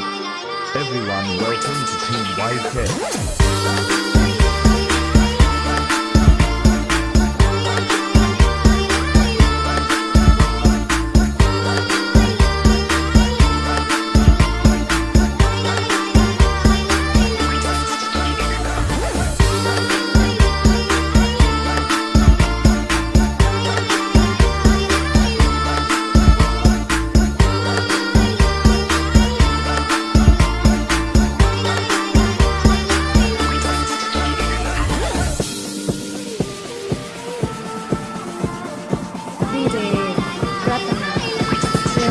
Everyone, welcome to Team YK. Hey,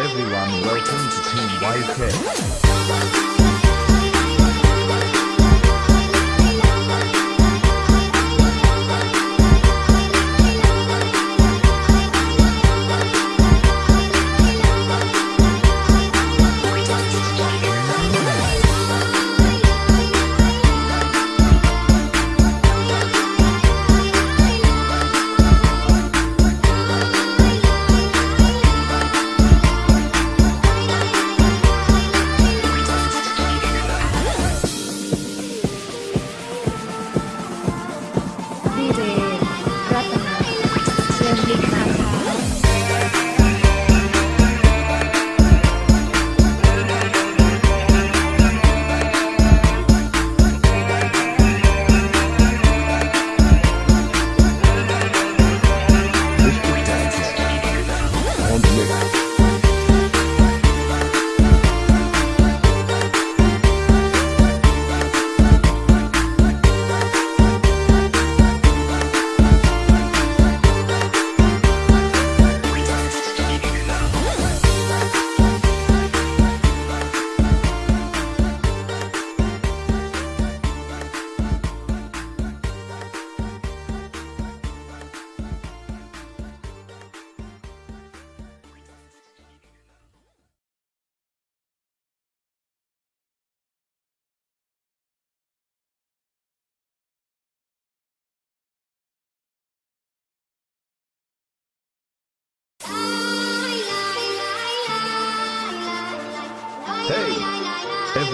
everyone, welcome to Team YK.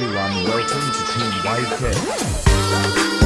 everyone, welcome to Team YK.